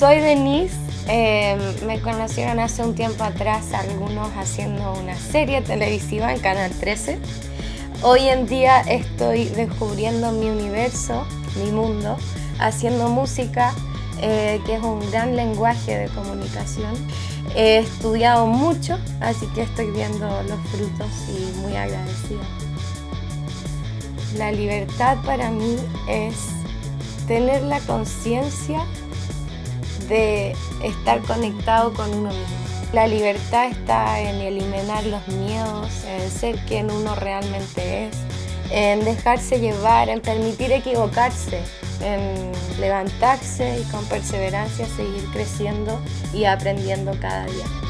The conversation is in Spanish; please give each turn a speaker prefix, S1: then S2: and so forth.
S1: Soy Denise, eh, me conocieron hace un tiempo atrás algunos haciendo una serie televisiva en Canal 13. Hoy en día estoy descubriendo mi universo, mi mundo, haciendo música, eh, que es un gran lenguaje de comunicación. He estudiado mucho, así que estoy viendo los frutos y muy agradecida. La libertad para mí es tener la conciencia de estar conectado con uno mismo. La libertad está en eliminar los miedos, en ser quien uno realmente es, en dejarse llevar, en permitir equivocarse, en levantarse y con perseverancia seguir creciendo y aprendiendo cada día.